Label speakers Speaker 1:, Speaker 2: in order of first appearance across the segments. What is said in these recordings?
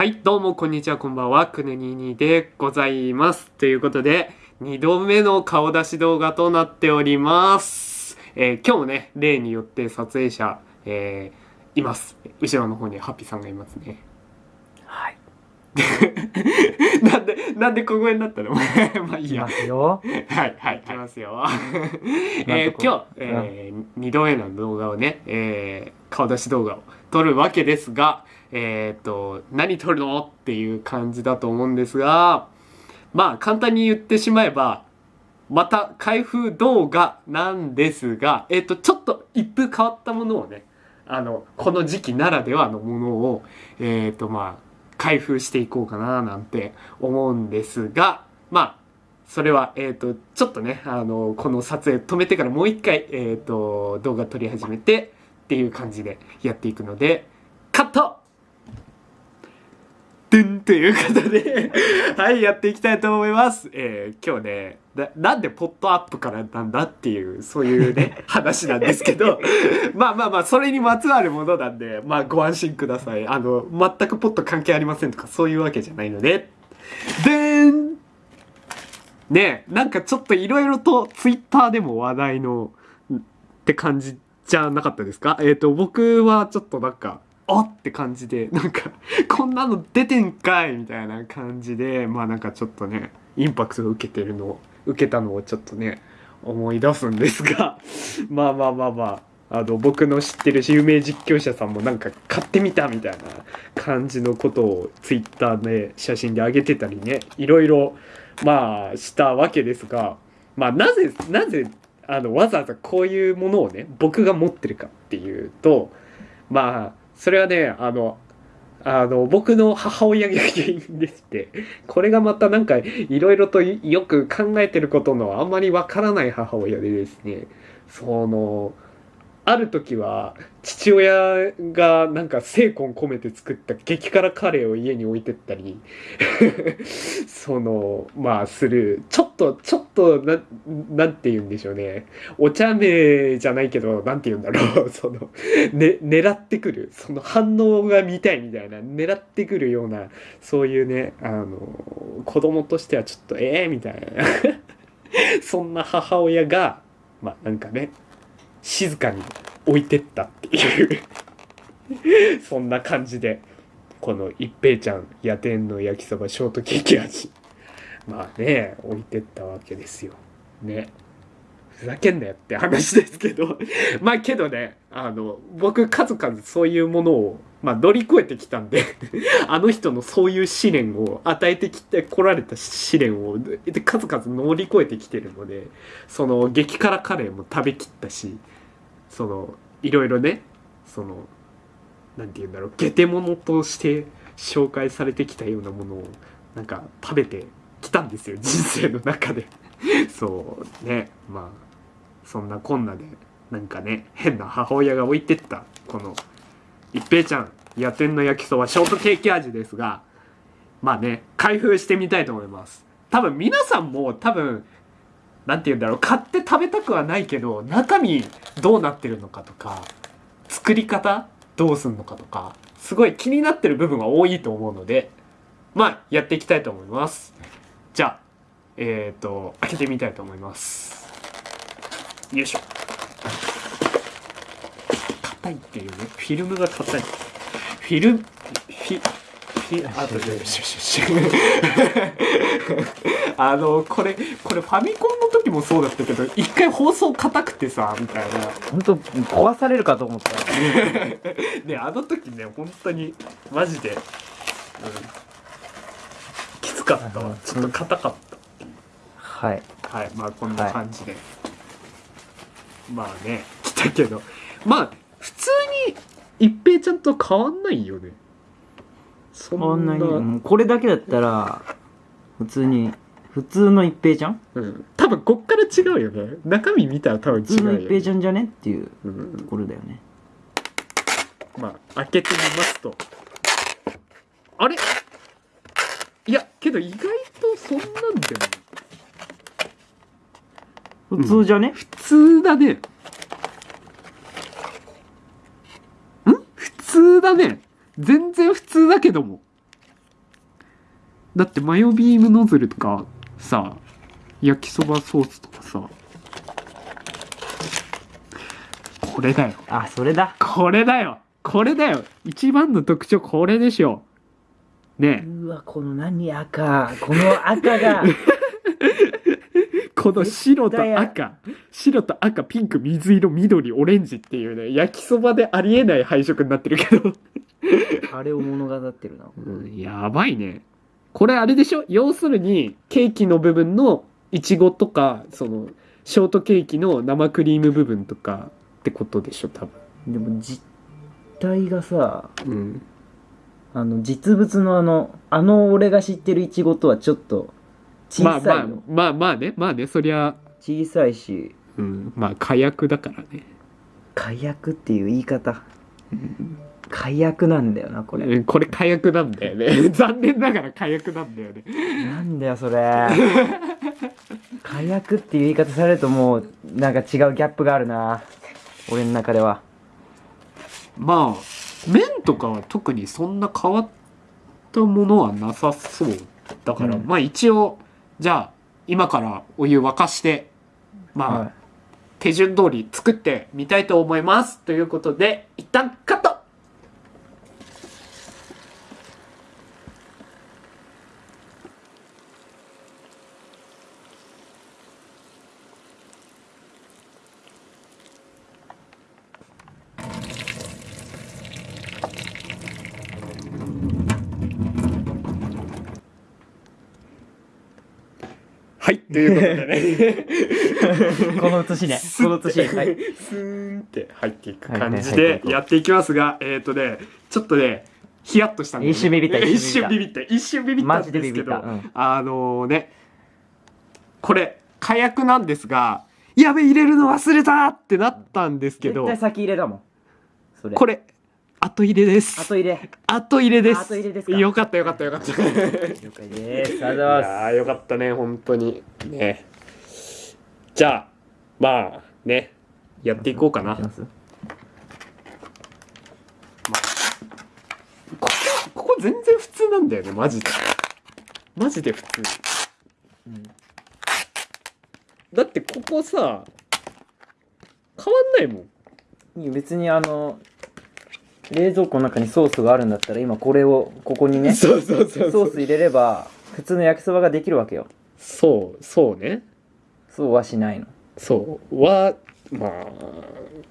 Speaker 1: はい、どうもこんにちは、こんばんは、くぬににでございます。ということで、2度目の顔出し動画となっております。えー今日もね、例によって撮影者、えーいます。後ろの方にハッピーさんがいますね。
Speaker 2: はい。
Speaker 1: なんで、なんで小声になったの？まあいいや
Speaker 2: いきま。すよ。
Speaker 1: はい、はい、いきますよ。えー今日、えー、2度目の動画をね、えー顔出し動画を撮るわけですが、えっ、と、何撮るの？っていう感じだと思うんですが、まあ、簡単に言ってしまえば、また開封動画なんですが、えっ、と、ちょっと一風変わったものをね、あの、この時期ならではのものを、えっ、と、まあ、開封していこうかななんて思うんですが、まあ、それは、えっ、と、ちょっとね、あの、この撮影止めてからもう一回、えっ、と、動画撮り始めてっていう感じでやっていくので、カットドゥンということで、はい、やっていきたいと思います。えー今日ねな、なんでポットアップからなんだっていう、そういうね、話なんですけど、まあまあまあ、それにまつわるものなんで、まあご安心ください。あの、全くポット関係ありませんとか、そういうわけじゃないので、でーんねえ、なんかちょっといろいろとツイッターでも話題のって感じじゃなかったですか？えっ、と、僕はちょっとなんか、あって感じで、なんか、こんなの出てんかいみたいな感じで、まあなんかちょっとね、インパクトを受けてるのを、受けたのをちょっとね、思い出すんですが、まあまあまあまあ、あの、僕の知ってる有名実況者さんもなんか買ってみたみたいな感じのことをツイッターで写真で上げてたりね、いろいろ、まあ、したわけですが、まあ、なぜ、なぜ、あの、わざわざこういうものをね、僕が持ってるかっていうと、まあ、それはね、あの、あの、僕の母親が原因でして、これがまたなんか、いろいろとよく考えてることのあんまりわからない母親でですね、その、ある時は、父親がなんか精魂込めて作った激辛カレーを家に置いてったり、その、まあ、する、ちょっと、ちょっと、な、なんて言うんでしょうね。お茶目じゃないけど、なんて言うんだろう。その、ね、狙ってくる。その反応が見たいみたいな、狙ってくるような、そういうね、あの、子供としてはちょっと、ええみたいな。そんな母親が、まあ、なんかね、静かに置いてったっていう、そんな感じで、この一平ちゃん、夜店の焼きそばショートケーキ味。まあね、置いてったわけですよ。ね。ふざけんなよって話ですけど。まあけどね、あの、僕数々そういうものを、まあ乗り越えてきたんで、あの人のそういう試練を与えてきてこられた試練を数々乗り越えてきてるので、その激辛カレーも食べきったし、その、いろいろね、その、なんて言うんだろう、ゲテモノとして紹介されてきたようなものを、なんか食べてきたんですよ、人生の中で。そうね、まあ、そんなこんなで、なんかね、変な母親が置いてった、この、一平ちゃん、夜店の焼きそばショートケーキ味ですが、まあね、開封してみたいと思います。多分皆さんも多分、なんて言うんだろう、買って食べたくはないけど、中身どうなってるのかとか、作り方どうすんのかとか、すごい気になってる部分は多いと思うので、まあ、やっていきたいと思います。じゃあ、えっ、ー、と、開けてみたいと思います。よいしょ。硬いっていうね、フィルムが硬い。フィルム、フィ、フィ、あとで、よしよしよし。あの、これ、これファミコンの時もそうだったけど、一回放送硬くてさ、みたいな。
Speaker 2: 本当壊されるかと思った。
Speaker 1: ねあの時ね本当にマジで、うん、きつかったわちょっと硬かっ
Speaker 2: はい。
Speaker 1: たはいまあこんな感じで、まあね来たけど。まあ普通に一平ちゃんと変わんないよね。そ
Speaker 2: こんな。に、
Speaker 1: んな
Speaker 2: うんこれだけだったら、普通に、普通の一平ちゃん？
Speaker 1: うん、多分こっから違うよね。中身見たら多分
Speaker 2: 普通の
Speaker 1: 違うよ、
Speaker 2: 一平ちゃんじゃねっていう
Speaker 1: うん。
Speaker 2: ところだよね。
Speaker 1: まあ開けてみますと。あれ？いやけど意外とそんなんでも
Speaker 2: 普通じゃね、
Speaker 1: 普通だね。ん？普通だね。全然普通だけども。だってマヨビームノズルとかさ焼きそばソースとかさ。これだよ。
Speaker 2: あそれだ。
Speaker 1: これだよ。これだよ。一番の特徴これでしょ。ね。え
Speaker 2: うわこの何赤。この赤が
Speaker 1: この白と赤。白と赤ピンク水色緑オレンジっていうね焼きそばでありえない配色になってるけど、
Speaker 2: あれを物語ってるな。
Speaker 1: うん、やばいね。これあれでしょ？要するにケーキの部分のいちごとかそのショートケーキの生クリーム部分とかってことでしょ？多分。
Speaker 2: でも実体がさ
Speaker 1: うん。
Speaker 2: あの実物のあのあの俺が知ってるイチゴとはちょっと小
Speaker 1: まあ
Speaker 2: さいの、
Speaker 1: まあまあまあねまあねそりゃ。
Speaker 2: 小さいし。
Speaker 1: うんまあ火薬だからね。
Speaker 2: 火薬っていう言い方。火薬なんだよなこれ。
Speaker 1: うんこれ火薬なんだよね。残念ながら火薬なんだよね。
Speaker 2: なんだよそれ。火薬っていう言い方されるともうなんか違うギャップがあるな。俺の中では。
Speaker 1: まあ麺とかは特にそんな変わったものはなさそうだから、
Speaker 2: うん。
Speaker 1: まあ一応じゃあ今からお湯沸かしてまあ、
Speaker 2: はい。
Speaker 1: 手順通り作ってみたいと思います。ということで一旦カットはい。ということでね。
Speaker 2: この写しね。この写しはい。
Speaker 1: スーンって入っていく感じでやっていきますが、えっ、とね、ちょっとね、ヒヤッとしたんで、ね、
Speaker 2: 一瞬ビビった。
Speaker 1: 一
Speaker 2: 一瞬
Speaker 1: 瞬ビビった。一瞬ビビったん
Speaker 2: マジで
Speaker 1: ですけど、
Speaker 2: ビビうん、
Speaker 1: あのね、これ、火薬なんですが、やべ、入れるの忘れたってなったんですけど
Speaker 2: 絶対、先入れだもん。
Speaker 1: これ、後入れです。
Speaker 2: 後入れ
Speaker 1: 後入れです。
Speaker 2: 後入れですか
Speaker 1: よかったよかったよかった。い
Speaker 2: 了解ですありがとうございます
Speaker 1: やーよかったね、本当に。ね。じゃあ、まあ、ね、やっていこうかな。
Speaker 2: ます？
Speaker 1: ここここ全然普通なんだよねマジでマジで普通
Speaker 2: うん
Speaker 1: だってここさ変わんないもん
Speaker 2: 別にあの冷蔵庫の中にソースがあるんだったら今これをここにねソ
Speaker 1: そうそうそうそう。
Speaker 2: ース入れれば普通の焼きそばができるわけよ。
Speaker 1: そうそうね。
Speaker 2: そうはしないの。
Speaker 1: そう。はまあ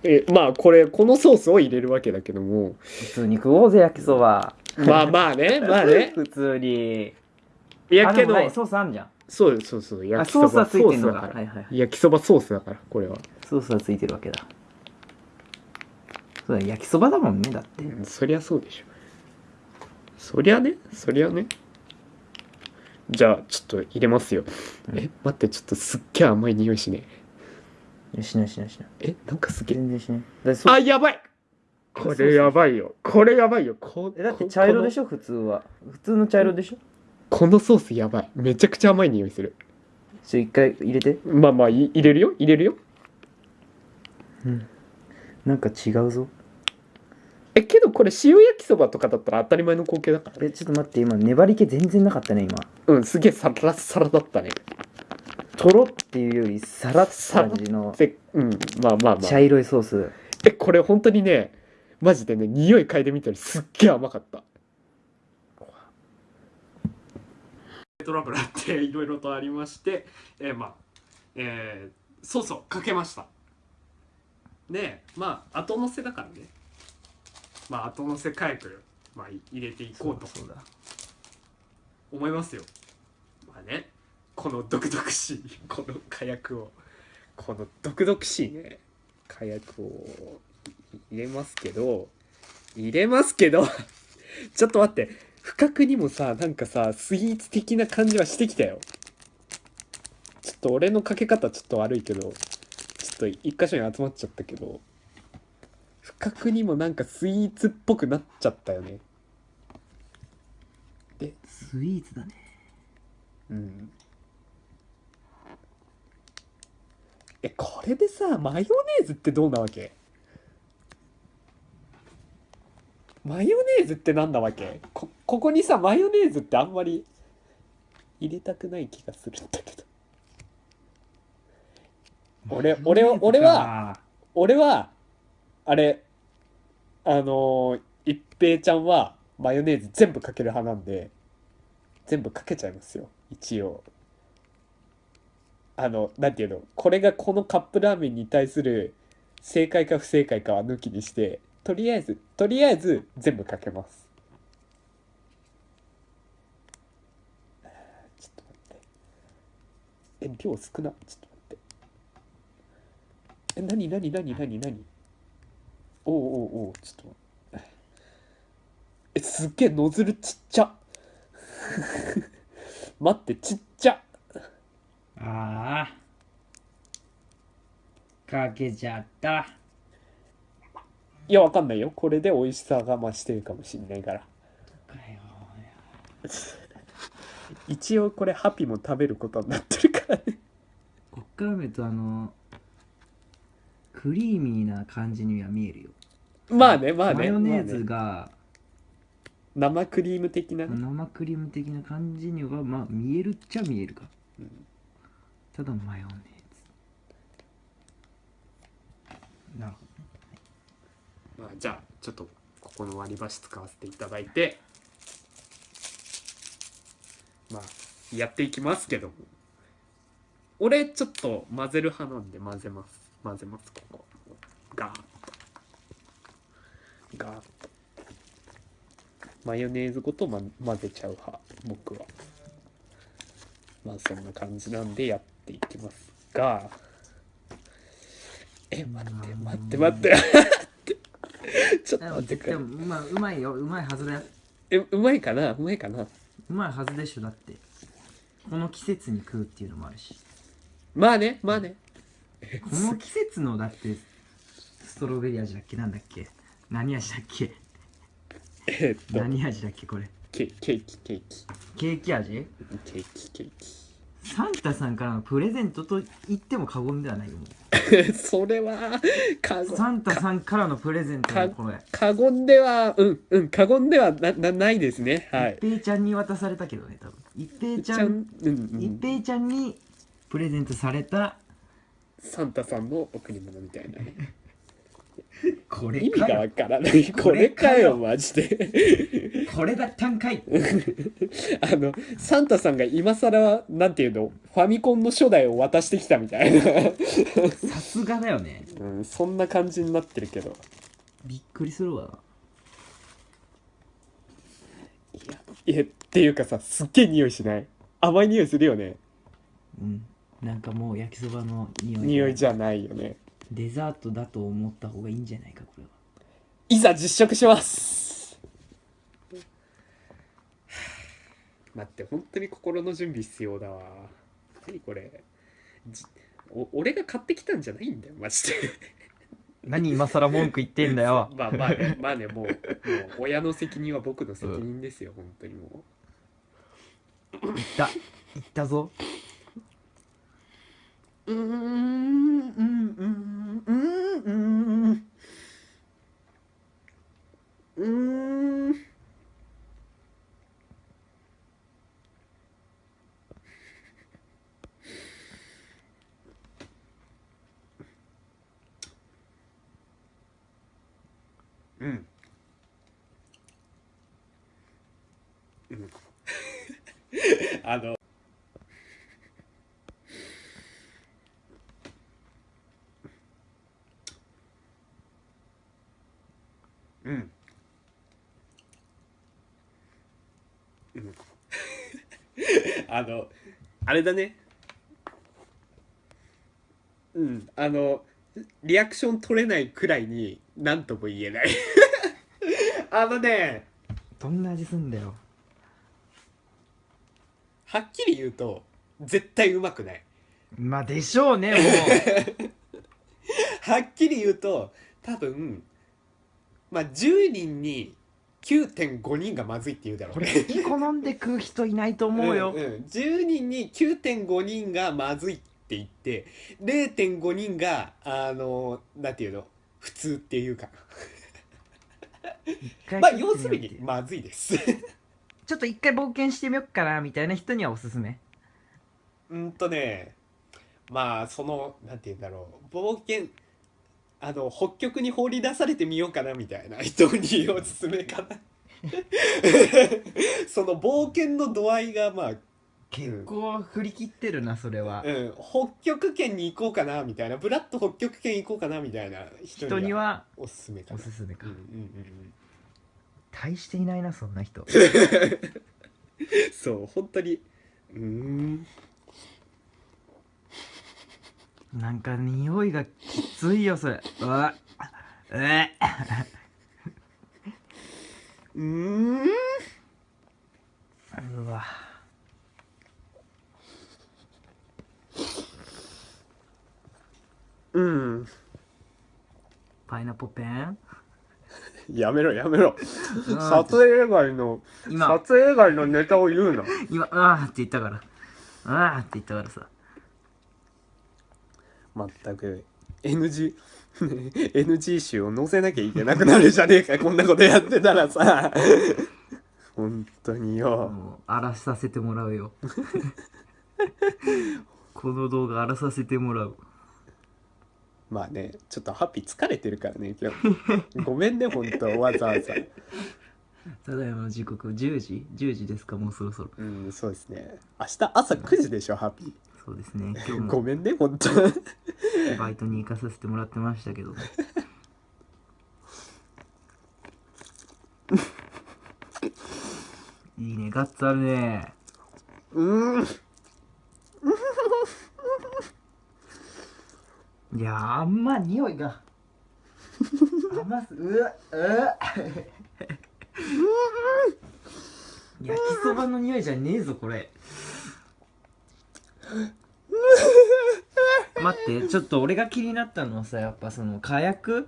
Speaker 1: えまあこれこのソースを入れるわけだけども。
Speaker 2: 普通に食おうぜ焼きそば。
Speaker 1: まあまあねまあね。
Speaker 2: 普通に。
Speaker 1: いやけど
Speaker 2: ソースあんじゃん。
Speaker 1: そうそうそう
Speaker 2: あ
Speaker 1: 焼きそば
Speaker 2: ソースはついてんのか。
Speaker 1: 焼きそばソースだからこれは。
Speaker 2: ソースはついてるわけだそうだ焼きそばだもんねだって。
Speaker 1: うんそりゃそうでしょ。そりゃねそりゃね。じゃあちょっと入れますよ、
Speaker 2: うん。
Speaker 1: え待ってちょっとすっげえ甘い匂いしね
Speaker 2: いやしないしないしない
Speaker 1: えなんかすげえ。
Speaker 2: 全然しないだってソー
Speaker 1: あやばい。これやばいよ。これやばいよ。こ
Speaker 2: えだって茶色でし
Speaker 1: ょ
Speaker 2: ょ普通は。普通の茶色でしょ？
Speaker 1: このソースやばい。めちゃくちゃ甘い匂いする。
Speaker 2: ちょ一回入れて。
Speaker 1: まあまあい入れるよ入れるよ。
Speaker 2: なんか違うぞ
Speaker 1: えけどこれ塩焼きそばとかだったら当たり前の光景だから
Speaker 2: えちょっと待って今粘り気全然なかったね今。
Speaker 1: うんすげえサラッサラだったね。
Speaker 2: とろっていうよりさらっと感じの
Speaker 1: でうんまあまあまあ。
Speaker 2: 茶色いソース。
Speaker 1: えこれ本当にねマジでね匂い嗅いでみたらすっげえ甘かった。トラブルあっていろいろとありましてえーまあえー、ソースをかけました。でまあ後乗せだからねまあ後乗せ火薬、まあ、入れていこうと
Speaker 2: そうだ
Speaker 1: 思いますよ。まあねこの毒々しい この火薬を。この毒々しいね火薬を入れますけど入れますけど ちょっと待って不覚にもさなんかさスイーツ的な感じはしてきたよ。ちょっと俺のかけ方ちょっと悪いけどちょっと一箇所に集まっちゃったけど不覚にもなんかスイーツっぽくなっちゃったよね。
Speaker 2: スイーツだね。
Speaker 1: うん。えこれでさマヨネーズってどうなわけ？マヨネーズってなんだわけ？こここにさマヨネーズってあんまり入れたくない気がするんだけど。俺俺は俺は俺はあれあのー一平ちゃんはマヨネーズ全部かける派なんで全部かけちゃいますよ一応。あのなんていうのこれがこのカップラーメンに対する正解か不正解かは抜きにしてとりあえずとりあえず全部かけます。ちょっと待って。え量少なちょっと待って。え何何何何何？おうおうおうちょっとえすっげえノズルちっちゃ。待ってちっちゃ。
Speaker 2: ああかけちゃった。
Speaker 1: いやわかんないよ。これで美味しさが増してるかもしんないから。
Speaker 2: かよ。
Speaker 1: 一応これハピも食べることになってるからね。
Speaker 2: こっから見るとあのクリーミーな感じには見えるよ
Speaker 1: まあねまあね。
Speaker 2: マヨネーズが
Speaker 1: 生クリーム的な？ね
Speaker 2: 生クリーム的な感じにはまあ見えるっちゃ見えるか、
Speaker 1: うん。
Speaker 2: ただマヨネーズ。なるほ
Speaker 1: まあ、じゃあちょっとここの割り箸使わせていただいて。まあやっていきますけども。俺ちょっと混ぜる派なんで混ぜます。混ぜますここ。ガーッとガーッとマヨネーズごと、ま、混ぜちゃう派僕は。まあそんな感じなんでやっていきますが。え待って待って待って。ちょっと
Speaker 2: ど
Speaker 1: 待ってくれ。
Speaker 2: でもまあうまいよ。うまいはずだよ。
Speaker 1: えうまいかな？うまいかな？
Speaker 2: うまいはずでしょだって。この季節に食うっていうのもあるし。
Speaker 1: まあねまあね。
Speaker 2: この季節のだってストロベリー味だっけ？なんだっけ？何味だっけ？
Speaker 1: えっと。
Speaker 2: 何味だっけこれ？
Speaker 1: ケケーキケーキ。
Speaker 2: ケーキ味？
Speaker 1: ケーキケー
Speaker 2: サンタさんからのプレゼントと言っても過言ではないよ
Speaker 1: それは過言。
Speaker 2: サンタさんからのプレゼントのこれ。
Speaker 1: 過言ではうんうん過言ではななないですね。はい。
Speaker 2: 一平ちゃんに渡されたけどね多分。一平ち
Speaker 1: ちゃん。
Speaker 2: 一平ちゃんにプレゼントされた
Speaker 1: サンタさんの贈り物みたいなね
Speaker 2: これ
Speaker 1: 意味がわ
Speaker 2: かよ
Speaker 1: からない。こ
Speaker 2: こ
Speaker 1: れか
Speaker 2: れかよ
Speaker 1: よマジで。
Speaker 2: これだったんかい
Speaker 1: あのサンタさんが今更なんていうの？ファミコンの初代を渡してきたみたいな、
Speaker 2: さすがだよね。
Speaker 1: うん、そんな感じになってるけど。
Speaker 2: びっくりするわ。
Speaker 1: いやいやっていうかさすっげえ匂いしない？甘い匂いするよね。
Speaker 2: うん。なんかもう焼きそばの匂い。
Speaker 1: 匂いじゃないよね
Speaker 2: デザートだと思った方がいいんじゃないかこれは。い
Speaker 1: ざ実食します。待って本当に心の準備必要だわ。何これ。じお俺が買ってきたんじゃないんだよマジで。
Speaker 2: 何今更文句言ってんだよ。
Speaker 1: まあまあねまあねもうもう親の責任は僕の責任ですよ、本当にも
Speaker 2: 言った。言ったぞ
Speaker 1: ううーんうんうんうんうん あの。あれだね。うん、あの、リアクション取れないくらいに何とも言えない。あのね、
Speaker 2: どんな味すんだよ
Speaker 1: はっきり言うと、絶対うまくない。
Speaker 2: まあでしょうねも
Speaker 1: はっきり言うと、多分、まあ、10人に9.5人がまずいって言うだろう。
Speaker 2: これ好き好んで食う人いないと思うよ、
Speaker 1: んん。10人に9.5人がまずいって言って0.5人があのなんていうの？普通っていうか。まあ要するにまずいです。
Speaker 2: ちょっと一回冒険してみよっかなみたいな人にはおすすめ。
Speaker 1: うんとねまあそのなんて言うんだろう。冒険あの北極に放り出されてみようかなみたいな 人におすすめかな。その冒険の度合いがまあ、
Speaker 2: 結構振り切ってるなそれは、
Speaker 1: うん、北極圏に行こうかなみたいなブラッと北極圏行こうかなみたいな人
Speaker 2: 人には
Speaker 1: おすすめか
Speaker 2: お
Speaker 1: な
Speaker 2: すすめか、
Speaker 1: うんうんうん
Speaker 2: 大していないなそんな人。
Speaker 1: う んそう本当に。うーん
Speaker 2: なんか匂いがきついよそれ。うわ。え
Speaker 1: うーん
Speaker 2: うわ。
Speaker 1: うん。
Speaker 2: パイナポペン？
Speaker 1: やめろやめろ。
Speaker 2: うん
Speaker 1: 撮影外の
Speaker 2: 今。
Speaker 1: 撮影外のネタを言うな。
Speaker 2: 今あーって言ったから。あーって言ったからさ
Speaker 1: 全く。NG NG 集を載せなきゃいけなくなるじゃねえか。こんなことやってたらさ。本当によ。
Speaker 2: もう荒らさせてもらうよ。この動画荒らさせてもらう。
Speaker 1: まあねちょっとハッピー疲れてるからね今日。ごめんね本当わざわざ。
Speaker 2: ただいまの時刻10時？10時ですかもうそろそろ。
Speaker 1: うんそうですね。明日朝9時でしょハッピ
Speaker 2: そうですね。今日
Speaker 1: ーご
Speaker 2: も
Speaker 1: めんね本当。
Speaker 2: バイトに行かさせてもらってましたけど。いいね。ガッツあるね。
Speaker 1: うん。
Speaker 2: いやーあんま匂いが。甘す。うわうわ。焼きそばの匂いじゃねえぞこれ 待ってちょっと俺が気になったのはさやっぱその火薬？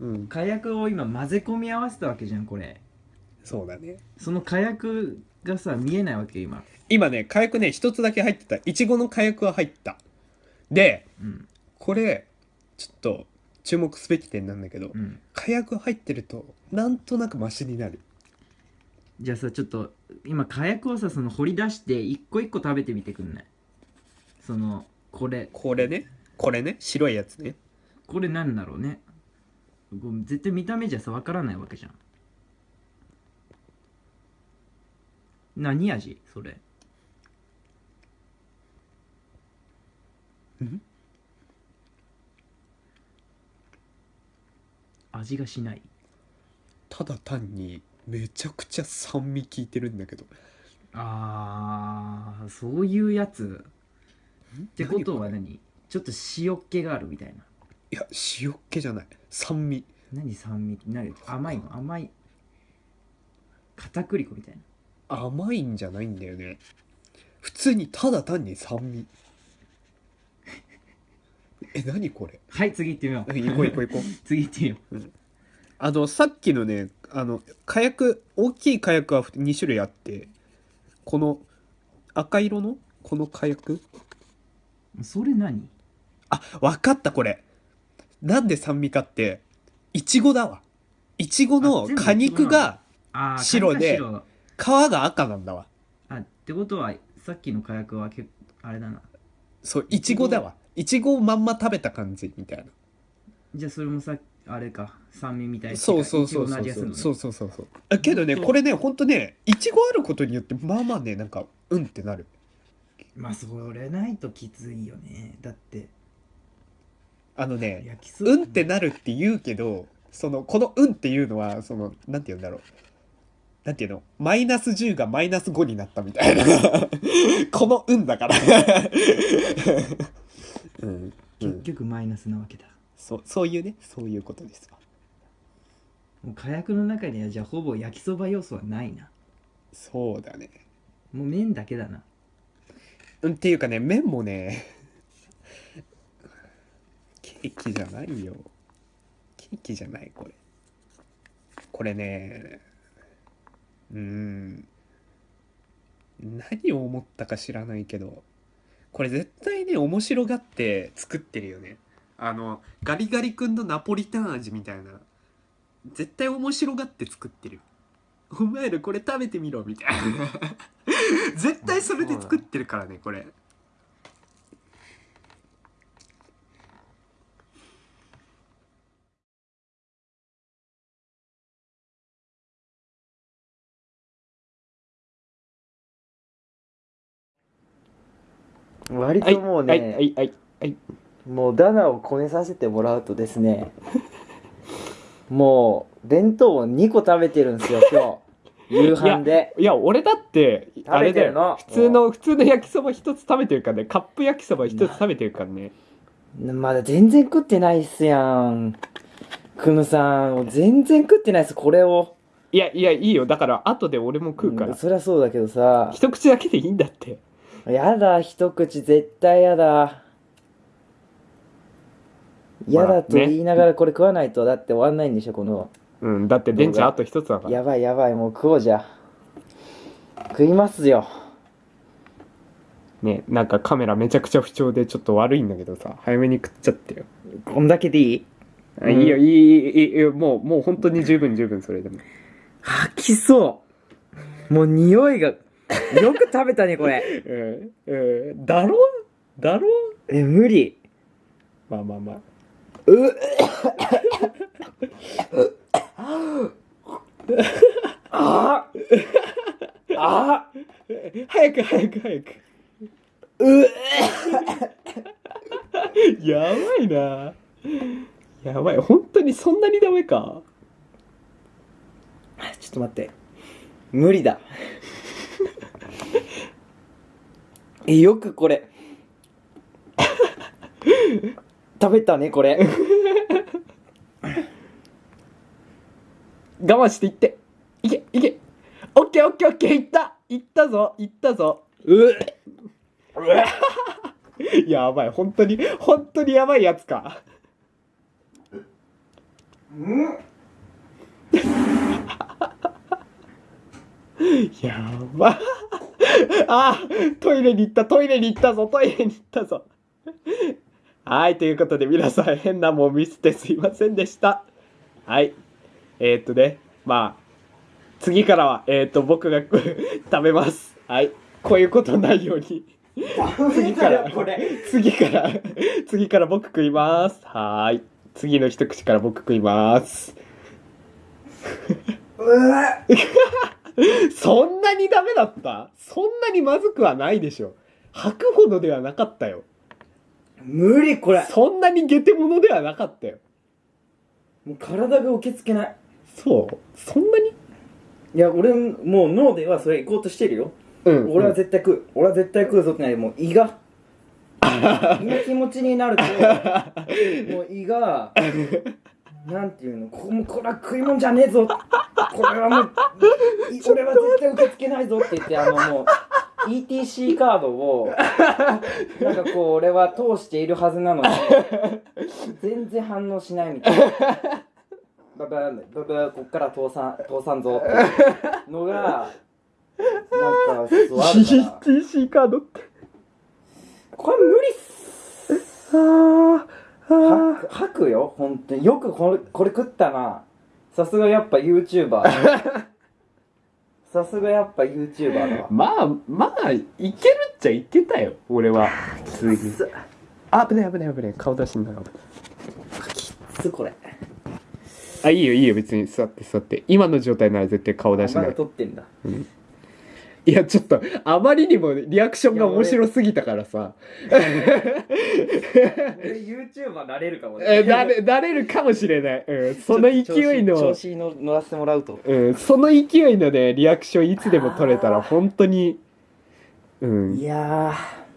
Speaker 1: うん。
Speaker 2: 火薬を今混ぜ込み合わせたわけじゃんこれ。
Speaker 1: そうだね。
Speaker 2: その火薬がさ見えないわけ今。
Speaker 1: 今ね火薬ね一つだけ入ってた。いちごの火薬は入った。で
Speaker 2: うん。
Speaker 1: これちょっと注目すべき点なんだけど、
Speaker 2: うん。
Speaker 1: 火薬入ってるとなんとなくマシになる。
Speaker 2: じゃあさちょっと今火薬をさその掘り出して一個一個食べてみてくんない？そのこれ。
Speaker 1: これね？これね？白いやつね。
Speaker 2: これなんだろうね。絶対見た目じゃさわからないわけじゃん。何味？それ。
Speaker 1: ん？
Speaker 2: 味がしない。
Speaker 1: ただ単にめちゃくちゃ酸味効いてるんだけど。
Speaker 2: あーそういうやつってことは
Speaker 1: 何？
Speaker 2: ちょっと塩っ気があるみたいな。い
Speaker 1: や塩っ気じゃない。酸味。
Speaker 2: 何酸味？何？甘いの？甘い。片栗粉みたいな。
Speaker 1: 甘いんじゃないんだよね。普通にただ単に酸味。え何これ？
Speaker 2: はい次行ってみよう。
Speaker 1: 行こう行こう行こう。
Speaker 2: 次行ってみよう。
Speaker 1: あのさっきのねあの火薬大きい火薬は2種類あってこの赤色のこの火薬？
Speaker 2: それ何？
Speaker 1: あわかったこれ。なんで酸味かっていちごだわ。いちごの
Speaker 2: あ全部
Speaker 1: 果肉が
Speaker 2: あー
Speaker 1: 白で皮が赤なんだわ。
Speaker 2: あってことはさっきの火薬はけあれだな。
Speaker 1: そういちごだわ。いちごをまんま食べた感じみたいな。
Speaker 2: じゃあそれもさあれか。酸味みたいな。
Speaker 1: そうそうそうそう
Speaker 2: 味がするのね。
Speaker 1: そうそうそうそう。あけどねこれねほんとねいちごあることによってまあまあねなんかうんってなる
Speaker 2: まあそれないときついよね。だって。
Speaker 1: あのねうんってなるって言うけどそのこのうんっていうのはそのなんて言うんだろう。なんていうの？マイナス10がマイナス5になったみたいな。このうんだから。うん、う
Speaker 2: 結
Speaker 1: ん、
Speaker 2: 局マイナスなわけだ。
Speaker 1: そうそういうねそういうことですわ。
Speaker 2: もう火薬の中にはじゃあほぼ焼きそば要素はないな。
Speaker 1: そうだね。
Speaker 2: もう麺だけだな。
Speaker 1: うんっていうかね麺もねケーキじゃないよ。ケーキじゃないこれ。これねうん。何を思ったか知らないけどこれ絶対ね面白がって作ってるよね。あのガリガリ君のナポリタン味みたいな。絶対面白がって作ってる。お前らこれ食べてみろみたいな。絶対それで作ってるからねこれ。
Speaker 2: 割ともうね、
Speaker 1: はいはいはいはい
Speaker 2: もうダナをこねさせてもらうとですねもう弁当を2個食べてるんですよ今日夕飯で。
Speaker 1: いや俺だってあれだよ。普通の普通の焼きそば一つ食べてるからね。カップ焼きそば一つ食べてるからね
Speaker 2: まだ全然食ってないっすやん。クムさん。全然食ってないっすこれを。
Speaker 1: いやいやいいよ。だから後で俺も食うから。
Speaker 2: そりゃそうだけどさ。
Speaker 1: 一口だけでいいんだって。
Speaker 2: やだ一口絶対やだ。やだと
Speaker 1: ね
Speaker 2: 言いながらこれ食わないとだって終わんないんでしょこの
Speaker 1: うんだって電池あと一つだから。
Speaker 2: やばいやばいもう食おうじゃ食いますよ。
Speaker 1: ねなんかカメラめちゃくちゃ不調でちょっと悪いんだけどさ早めに食っちゃってよ。
Speaker 2: こんだけでいい、
Speaker 1: いいよいいいいいいもうもう本当に十分十分それでも。
Speaker 2: 吐きそう。もう匂いがよく食べたねこれ。
Speaker 1: えん、えん、だろだろ
Speaker 2: え無理。
Speaker 1: まあまあまあ。
Speaker 2: うっ。ああ
Speaker 1: 早く早く早く。
Speaker 2: う
Speaker 1: やばいな。やばい。本当にそんなにダメか。
Speaker 2: ちょっと待って。無理だ。えよくこれ。食べたねこれ
Speaker 1: 我慢していって。いけいけ。オッケーオッケーオッケー。いった。いったぞ。いったぞ。
Speaker 2: う
Speaker 1: やばい。本当に本当にやばいやつか。やば。あトイレに行った。トイレに行ったぞ。トイレに行ったぞ。はいということで皆さん変なもん見せてすいませんでした。はいえー、っとねまあ次からはえー、っと僕が 食べます。はい。こういうことないように。次から。
Speaker 2: これ。
Speaker 1: 次から。次から僕食います。はーい。次の一口から僕食います。そんなにダメだった？そんなにまずくはないでしょ。吐くほどではなかったよ。
Speaker 2: 無理これ。
Speaker 1: そんなにゲテモノではなかったよ。
Speaker 2: もう体が受け付けない
Speaker 1: そう？そんなに？
Speaker 2: いや俺もう脳ではそれ行こうとしてるよ、
Speaker 1: うん。
Speaker 2: 俺は絶対食う。俺は絶対食うぞってないもう胃が。胃の気持ちになるともう胃がなんていうの？こもうこれは食い物じゃねえぞ。これはもうい俺は絶対受け付けないぞって言ってあのもう ETC カードをなんかこう俺は通しているはずなのに全然反応しないみたいなババンババこっから通さん通さんぞっていうのがなんかそうあるから
Speaker 1: TC カードって
Speaker 2: これ無理っす
Speaker 1: あ
Speaker 2: 吐く吐くよ本当によくこれこれ食ったなさすがやっぱ YouTuber さすがやっぱ YouTuber だわ
Speaker 1: まあまあいけるっちゃいけたよ俺は普通にあ危ない危ない危ない顔出しんなが
Speaker 2: きつこれ
Speaker 1: あいいよいいよ別に座って座って。今の状態なら絶対顔出し
Speaker 2: まだ
Speaker 1: ない。
Speaker 2: 撮ってんだ。
Speaker 1: いやちょっとあまりにもリアクションが面白すぎたからさ。
Speaker 2: 俺 YouTuber なれるかも
Speaker 1: えなれなれるかもしれない、うん、その勢いの
Speaker 2: 調子に乗乗らせてもらうと
Speaker 1: うん、その勢いのねリアクションいつでも取れたら本当にう
Speaker 2: い
Speaker 1: ん
Speaker 2: や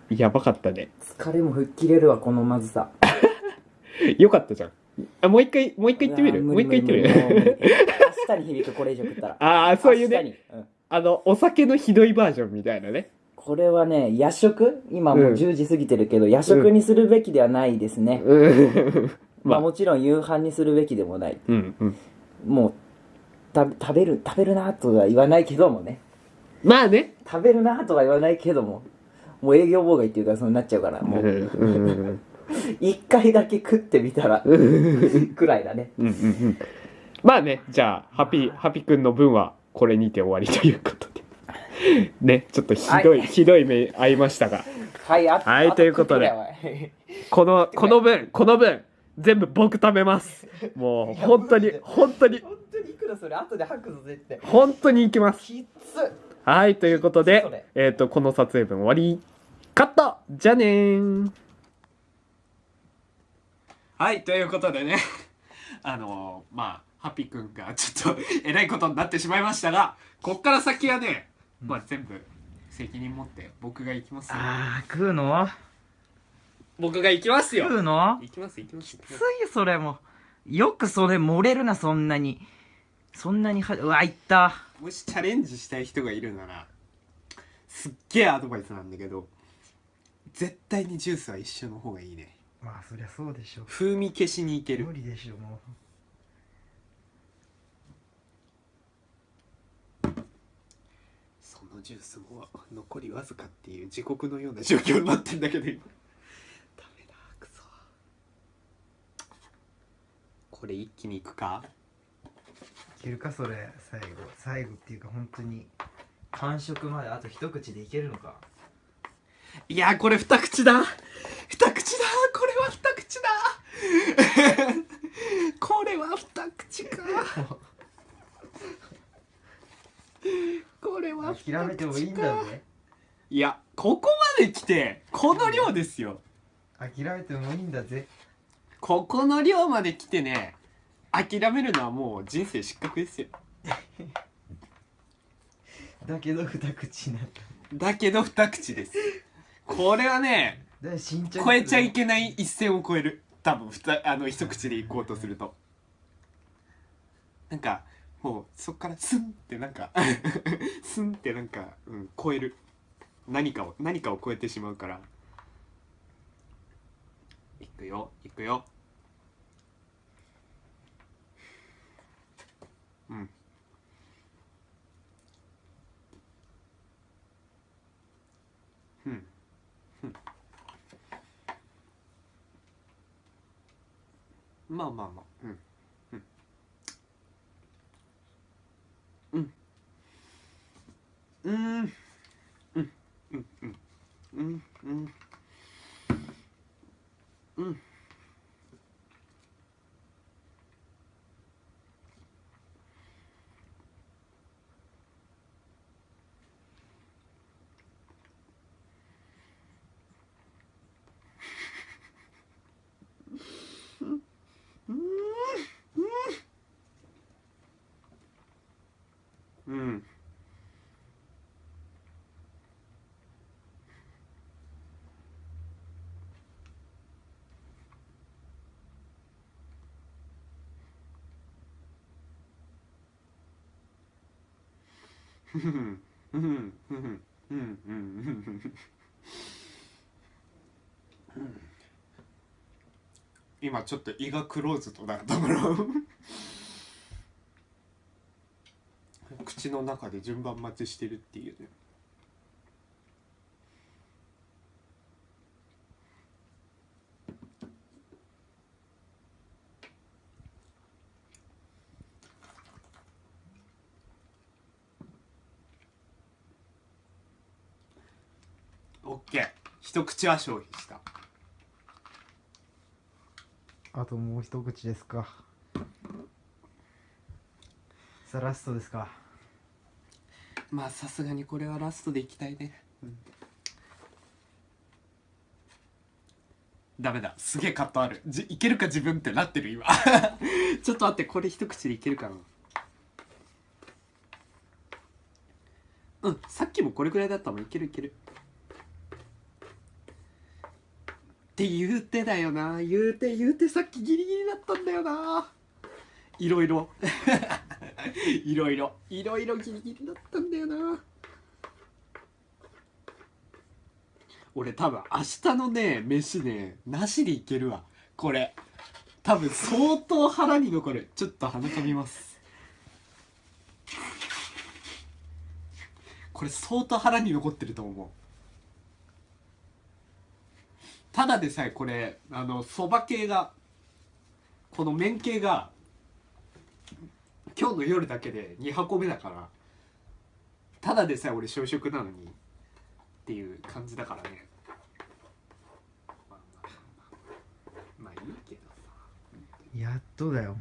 Speaker 1: やばかったね
Speaker 2: ー疲れも吹っ切れるわこのまずさ
Speaker 1: よかったじゃんあもう一回もう一回言ってみる？もう一回言ってみる？
Speaker 2: 理明日に響くこれ以上食ったら。
Speaker 1: ああそういうね。
Speaker 2: うん。
Speaker 1: あのお酒のひどいバージョンみたいなね。
Speaker 2: これはね夜食？今もう
Speaker 1: うん。
Speaker 2: 10時過ぎてるけど、夜食にするべきではないですね、
Speaker 1: うん。
Speaker 2: まあ、
Speaker 1: まあ。
Speaker 2: もちろん夕飯にするべきでもない。
Speaker 1: うんうん。
Speaker 2: もうた食べる食べるなとは言わないけどもね。
Speaker 1: まあね。
Speaker 2: 食べるなとは言わないけども。もう営業妨害っていうかそうなっちゃうからも
Speaker 1: う。んう
Speaker 2: うん 一回だけ食ってみたら
Speaker 1: うん。
Speaker 2: くらいだね。
Speaker 1: うんうんまあねじゃあハピハピくんの分はこれにて終わりということで。ねちょっとひどい、
Speaker 2: はい。
Speaker 1: ひどい目合いましたが。
Speaker 2: はいあ
Speaker 1: はい
Speaker 2: あ
Speaker 1: ということで。このこの分この分全部僕食べます。もう本当に本当に。
Speaker 2: 本当にいくらそれ？後で吐くぞ絶対。
Speaker 1: 本当にいきます。
Speaker 2: きつ
Speaker 1: はいということでえっ、とこの撮影分終わり。カット！じゃあねーはいということでね。あのー、まあハッピーくんがちょっと えらいことになってしまいましたがこっから先はね、まあ全部責任持って僕が行きますよ。
Speaker 2: あー食うの？
Speaker 1: 僕が行きますよ。
Speaker 2: 食うの？
Speaker 1: 行きます行きます。
Speaker 2: きついよそれも。よくそれ漏れるなそんなに。そんなにはうわいった。
Speaker 1: もしチャレンジしたい人がいるならすっげえアドバイスなんだけど絶対にジュースは一緒の方がいいね
Speaker 2: まあそりゃそうでしょ
Speaker 1: 風味消しにいける。
Speaker 2: 無理でしょも
Speaker 1: そのジュースも残りわずかっていう地獄のような状況になってんだけど今。ダメだくそこれ一気にいくか？
Speaker 2: ういけるかそれ。最後。最後っていうか本当に。完食まであと一口でいけるのか。
Speaker 1: いやこれ二口だ二口だこれは二口だ これは二口か。これは
Speaker 2: 諦めてもいいんだぜ。
Speaker 1: いやここまで来てこの量ですよ。
Speaker 2: 諦めてもいいんだぜ。
Speaker 1: ここの量まで来てね諦めるのはもう人生失格ですよ。
Speaker 2: だけど二口になった。
Speaker 1: だけど二口です。これはね超えちゃいけない一線を越える多分ふたあの一口でいこうとすると。なんかもうそっからスンってなんか スンってなんか、うん、超える。何かを何かを超えてしまうから。いくよいくようんうんまあまあまあうん。今ちょっと胃がクローズとなったから口の中で順番待ちしてるっていうねオッケー一口は消費した。
Speaker 2: あともう一口ですか。さあラストですか。
Speaker 1: まあさすがにこれはラストでいきたいね、ダメだ。すげえカットある。じいけるか自分ってなってる今。ちょっと待ってこれ一口でいけるかな。うんさっきもこれぐらいだったもん。いけるいけるって言うてだよな。言うて言うてさっきギリギリだったんだよな。いろいろ。いろいろ。いろいろギリギリだったんだよな。俺多分明日のね飯ねなしでいけるわ。これ。多分相当腹に残る。ちょっと鼻かみます。これ相当腹に残ってると思う。ただでさえこれあのそば系がこの麺系が今日の夜だけで2箱目だからただでさえ俺小食なのにっていう感じだからね。まあまあいいけどさ。
Speaker 2: やっとだよ。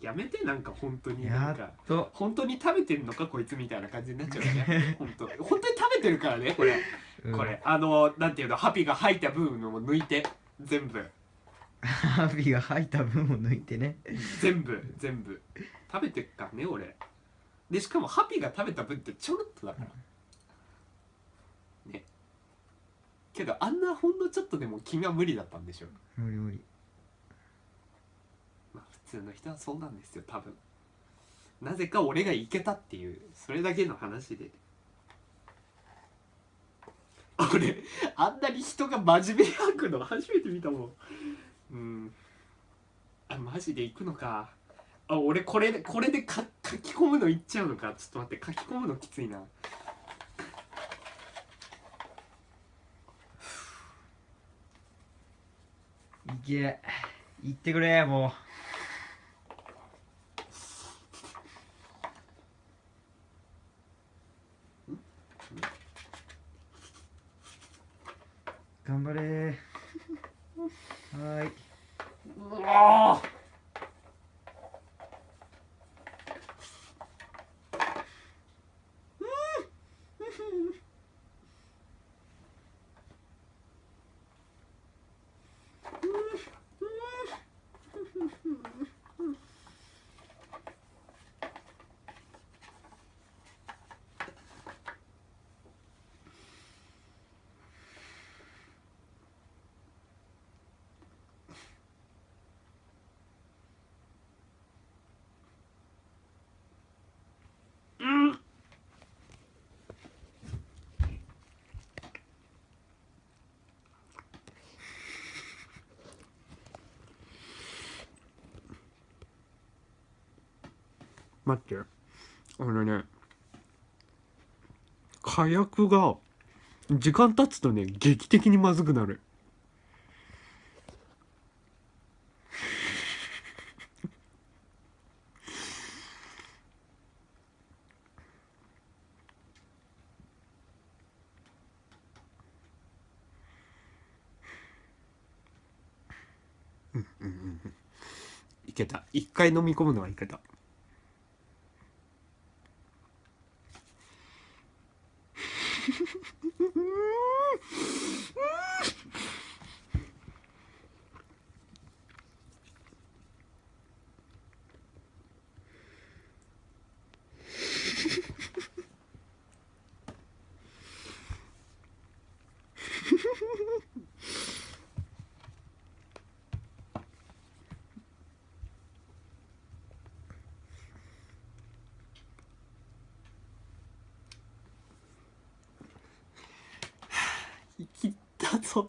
Speaker 1: やめてなんか本当にな
Speaker 2: やっ
Speaker 1: んか
Speaker 2: と
Speaker 1: 本当に食べてんのかこいつみたいな感じになっちゃうよね。本当本当に食べてるからねこれ、
Speaker 2: うん。
Speaker 1: これ。あのなんていうのハピが吐いた部分を抜いて。全部。
Speaker 2: ハビが吐いた分を抜いてね。
Speaker 1: 全部全部。食べてっからね俺。でしかもハピが食べた分ってちょろっとだから。ね。けどあんなほんのちょっとでも気が無理だったんでしょ。
Speaker 2: 無理無理。
Speaker 1: まあ普通の人はそうなんですよ多分。なぜか俺がいけたっていうそれだけの話で俺 あんなに人が真面目に吐くの 初めて見たもん。うん。あマジで行くのか。あ俺これでこれで書き込むのいっちゃうのか。ちょっと待って書き込むのきついな。い
Speaker 2: け。言ってくれもう頑張れーはーいう
Speaker 1: わ待って。あのね火薬が時間経つとね劇的にまずくなる。うんうんうんいけた。一回飲み込むのはいけた生きったぞ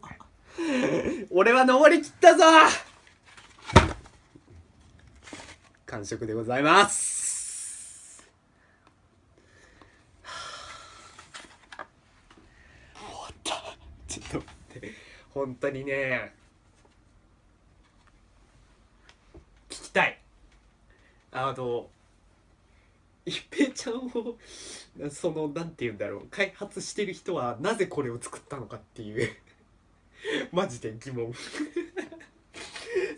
Speaker 1: 俺は登りきったぞ。完食でございます。終わったちょっと待って。本当にね聞きたい。あの一平ちゃんをそのなんて言うんだろう。開発してる人はなぜこれを作ったのかっていう。マジで疑問。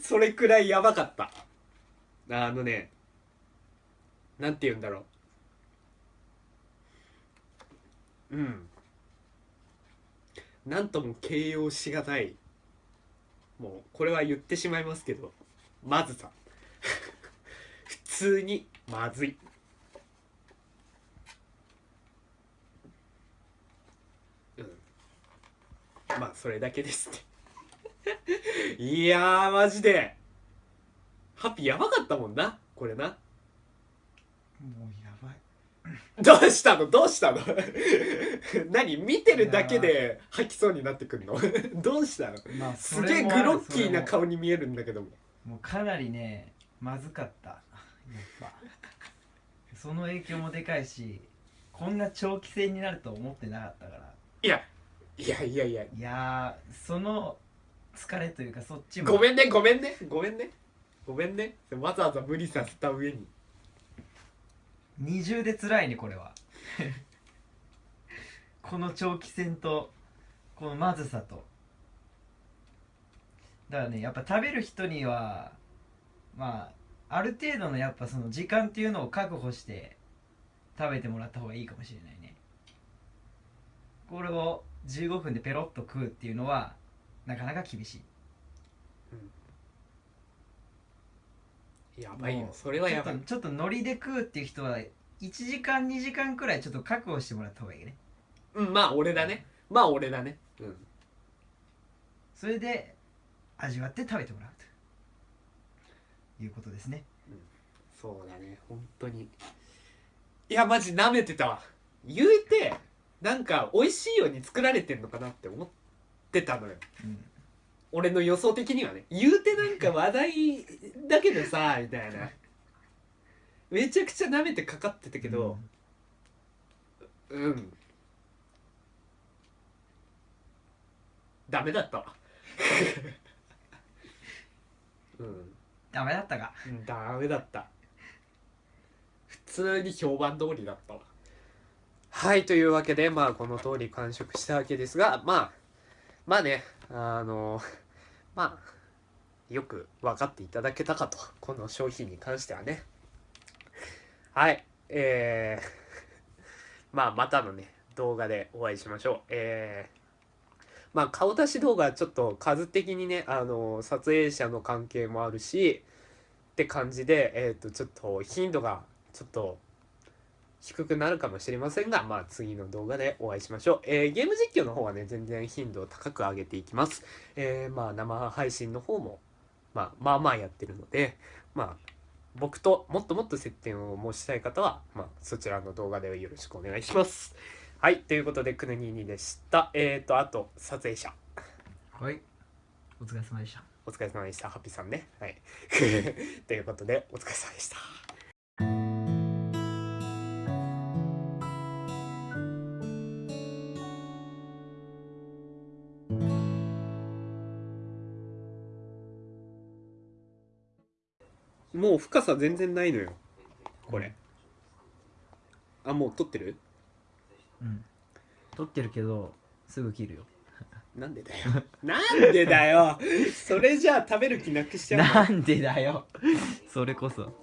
Speaker 1: それくらいやばかった。あのねなんて言うんだろう。うん。なんとも形容しがたい。もうこれは言ってしまいますけどまずさ。普通にまずいうんまあそれだけですって。いやーマジで。ハッピーやばかったもんなこれな。
Speaker 2: もうやばい。
Speaker 1: どうしたの？どうしたの？何？見てるだけで吐きそうになってくんの？どうしたの？
Speaker 2: まあ
Speaker 1: すげえグロッキーな顔に見えるんだけども。
Speaker 2: もうかなりねまずかった。やっぱ。その影響もでかいしこんな長期戦になると思ってなかったから。
Speaker 1: いやいやいやいや。
Speaker 2: いやーその疲れというかそっちも。
Speaker 1: ごめんねごめんね。ごめんね。ごめんね。わざわざ無理させた上に。
Speaker 2: 二重で辛いねこれは。この長期戦とこのまずさと。だからねやっぱ食べる人にはまあある程度のやっぱその時間っていうのを確保して食べてもらった方がいいかもしれないね。これを15分でペロッと食うっていうのはなかなか厳しい。
Speaker 1: やばいよ。それはやばい。
Speaker 2: ちょっとちょっとノリで食うっていう人は1時間2時間くらいちょっと確保してもらった方がいいね。
Speaker 1: うんまあ俺だね。まあ俺だね。うん。
Speaker 2: それで味わって食べてもらうと。いうことですね。
Speaker 1: そうだね。本当に。いやマジ舐めてたわ。言うてなんか美味しいように作られてんのかなって思ってたのよ。
Speaker 2: うん。
Speaker 1: 俺の予想的にはね。言うてなんか話題だけどさ みたいな。めちゃくちゃ舐めてかかってたけどうん、ダメだった。わ うん。
Speaker 2: ダメだったか。
Speaker 1: うんダメだった。普通に評判通りだったわはいというわけでまあこの通り完食したわけですがまあまあねあのまあよく分かっていただけたかとこの商品に関してはね。はいえー、まあまたのね動画でお会いしましょう。えーまあ顔出し動画はちょっと数的にねあの撮影者の関係もあるしって感じで、えー、とちょっと頻度がちょっと低くなるかもしれませんが、まあ、次の動画でお会いしましょう、えーゲーム実況の方はね全然頻度を高く上げていきます、えーまあ生配信の方も、まあ、まあまあやってるのでまあ僕ともっともっと接点を申したい方は、まあ、そちらの動画でよろしくお願いします。はいということでくぬににでした。えっ、とあと撮影者。
Speaker 2: はい。お疲れ様でした。
Speaker 1: お疲れ様でした。ハッピーさんね。はい。ということでお疲れ様でした深さ全然ないのよ。これ。あもう撮ってる？
Speaker 2: うん。撮ってるけどすぐ切るよ。
Speaker 1: なんでだよ。なんでだよ。それじゃあ食べる気なくしちゃうの？
Speaker 2: なんでだよ。それこそ